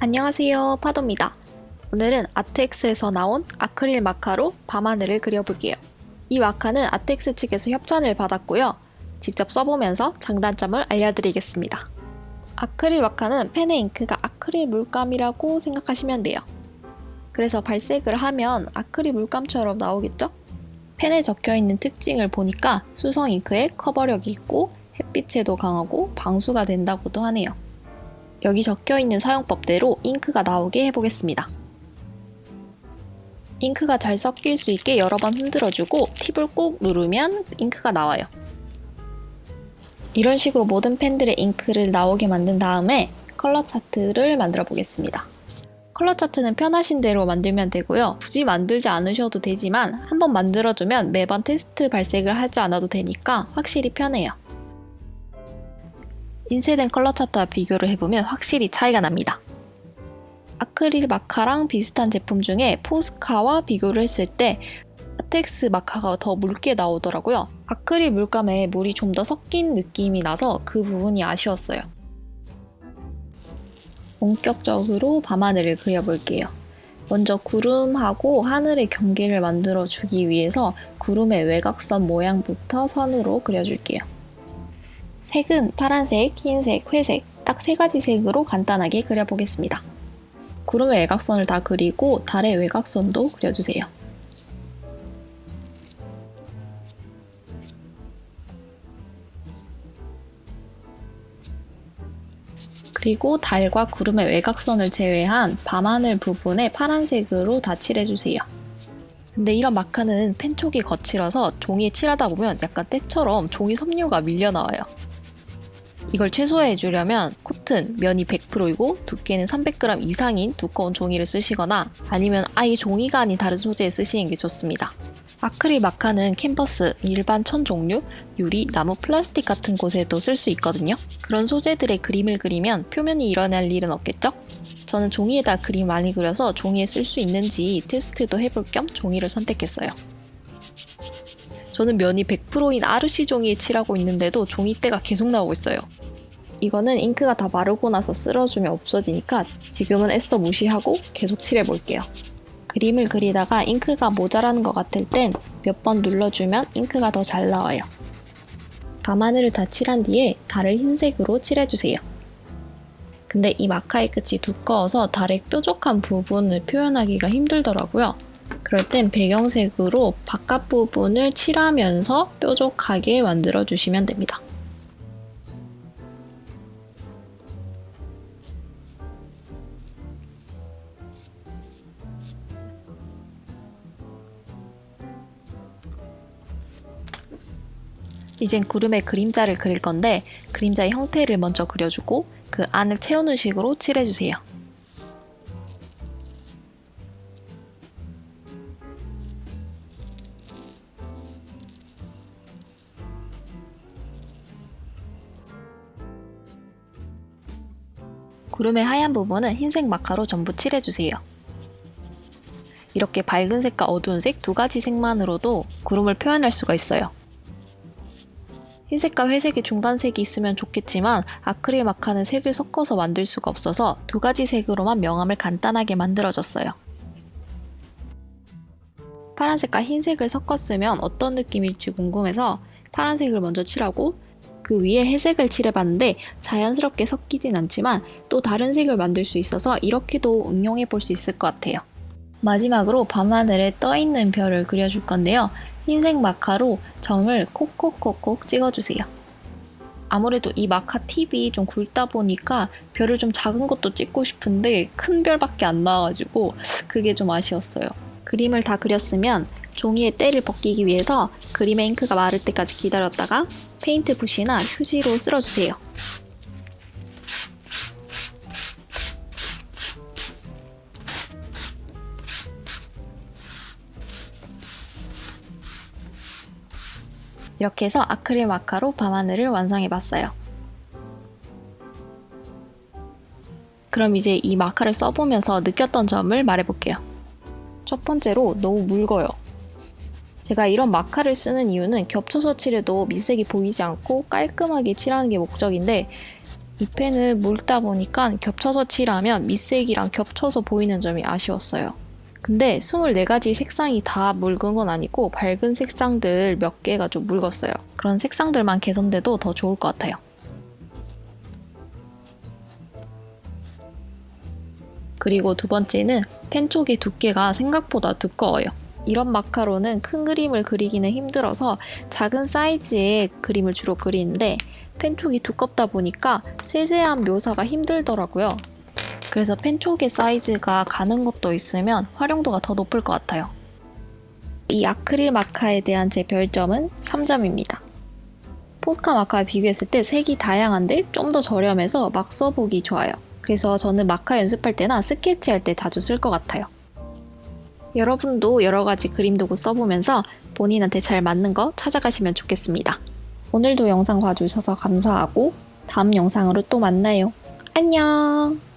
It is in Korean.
안녕하세요 파도입니다. 오늘은 아트엑스에서 나온 아크릴 마카로 밤하늘을 그려볼게요. 이 마카는 아트엑스 측에서 협찬을 받았고요. 직접 써보면서 장단점을 알려드리겠습니다. 아크릴 마카는 펜의 잉크가 아크릴 물감이라고 생각하시면 돼요. 그래서 발색을 하면 아크릴 물감처럼 나오겠죠? 펜에 적혀있는 특징을 보니까 수성 잉크에 커버력이 있고 햇빛에도 강하고 방수가 된다고도 하네요. 여기 적혀있는 사용법대로 잉크가 나오게 해보겠습니다. 잉크가 잘 섞일 수 있게 여러 번 흔들어주고 팁을 꾹 누르면 잉크가 나와요. 이런 식으로 모든 펜들의 잉크를 나오게 만든 다음에 컬러 차트를 만들어 보겠습니다. 컬러 차트는 편하신 대로 만들면 되고요. 굳이 만들지 않으셔도 되지만 한번 만들어주면 매번 테스트 발색을 하지 않아도 되니까 확실히 편해요. 인쇄된 컬러 차트와 비교를 해보면 확실히 차이가 납니다. 아크릴 마카랑 비슷한 제품 중에 포스카와 비교를 했을 때 아텍스 마카가 더 묽게 나오더라고요. 아크릴 물감에 물이 좀 더 섞인 느낌이 나서 그 부분이 아쉬웠어요. 본격적으로 밤하늘을 그려볼게요. 먼저 구름하고 하늘의 경계를 만들어 주기 위해서 구름의 외곽선 모양부터 선으로 그려줄게요. 색은 파란색, 흰색, 회색 딱 세 가지 색으로 간단하게 그려보겠습니다. 구름의 외곽선을 다 그리고 달의 외곽선도 그려주세요. 그리고 달과 구름의 외곽선을 제외한 밤하늘 부분에 파란색으로 다 칠해주세요. 근데 이런 마카는 펜촉이 거칠어서 종이에 칠하다 보면 약간 때처럼 종이 섬유가 밀려나와요. 이걸 최소화해 주려면 코튼 면이 100%이고 두께는 300g 이상인 두꺼운 종이를 쓰시거나 아니면 아예 종이가 아닌 다른 소재에 쓰시는 게 좋습니다. 아크릴 마카는 캔버스, 일반 천 종류, 유리, 나무, 플라스틱 같은 곳에도 쓸 수 있거든요. 그런 소재들의 그림을 그리면 표면이 일어날 일은 없겠죠? 저는 종이에다 그림 많이 그려서 종이에 쓸 수 있는지 테스트도 해볼 겸 종이를 선택했어요. 저는 면이 100%인 아르시 종이에 칠하고 있는데도 종이때가 계속 나오고 있어요. 이거는 잉크가 다 마르고 나서 쓸어주면 없어지니까 지금은 애써 무시하고 계속 칠해볼게요. 그림을 그리다가 잉크가 모자라는 것 같을 땐 몇 번 눌러주면 잉크가 더 잘 나와요. 밤하늘을 다 칠한 뒤에 달을 흰색으로 칠해주세요. 근데 이 마카의 끝이 두꺼워서 달의 뾰족한 부분을 표현하기가 힘들더라고요. 그럴 땐 배경색으로 바깥 부분을 칠하면서 뾰족하게 만들어 주시면 됩니다. 이젠 구름의 그림자를 그릴 건데 그림자의 형태를 먼저 그려주고 그 안을 채우는 식으로 칠해주세요. 구름의 하얀 부분은 흰색 마카로 전부 칠해주세요. 이렇게 밝은 색과 어두운 색 두 가지 색만으로도 구름을 표현할 수가 있어요. 흰색과 회색의 중간색이 있으면 좋겠지만 아크릴 마카는 색을 섞어서 만들 수가 없어서 두 가지 색으로만 명암을 간단하게 만들어줬어요. 파란색과 흰색을 섞었으면 어떤 느낌일지 궁금해서 파란색을 먼저 칠하고 그 위에 회색을 칠해봤는데 자연스럽게 섞이진 않지만 또 다른 색을 만들 수 있어서 이렇게도 응용해 볼 수 있을 것 같아요. 마지막으로 밤하늘에 떠있는 별을 그려줄 건데요. 흰색 마카로 점을 콕콕콕콕 찍어주세요. 아무래도 이 마카 팁이 좀 굵다 보니까 별을 좀 작은 것도 찍고 싶은데 큰 별밖에 안 나와가지고 그게 좀 아쉬웠어요. 그림을 다 그렸으면 종이에 때를 벗기기 위해서 그림의 잉크가 마를 때까지 기다렸다가 페인트 붓이나 휴지로 쓸어주세요. 이렇게 해서 아크릴 마카로 밤하늘을 완성해봤어요. 그럼 이제 이 마카를 써보면서 느꼈던 점을 말해볼게요. 첫 번째로 너무 묽어요. 제가 이런 마카를 쓰는 이유는 겹쳐서 칠해도 밑색이 보이지 않고 깔끔하게 칠하는 게 목적인데 이 펜은 묽다 보니까 겹쳐서 칠하면 밑색이랑 겹쳐서 보이는 점이 아쉬웠어요. 근데 24가지 색상이 다 묽은 건 아니고 밝은 색상들 몇 개가 좀 묽었어요. 그런 색상들만 개선돼도 더 좋을 것 같아요. 그리고 두 번째는 펜 쪽의 두께가 생각보다 두꺼워요. 이런 마카로는 큰 그림을 그리기는 힘들어서 작은 사이즈의 그림을 주로 그리는데 펜 쪽이 두껍다 보니까 세세한 묘사가 힘들더라고요. 그래서 펜 쪽의 사이즈가 가는 것도 있으면 활용도가 더 높을 것 같아요. 이 아크릴 마카에 대한 제 별점은 3점입니다. 포스카 마카와 비교했을 때 색이 다양한데 좀 더 저렴해서 막 써보기 좋아요. 그래서 저는 마카 연습할 때나 스케치할 때 자주 쓸 것 같아요. 여러분도 여러 가지 그림 도구 써보면서 본인한테 잘 맞는 거 찾아가시면 좋겠습니다. 오늘도 영상 봐주셔서 감사하고 다음 영상으로 또 만나요. 안녕!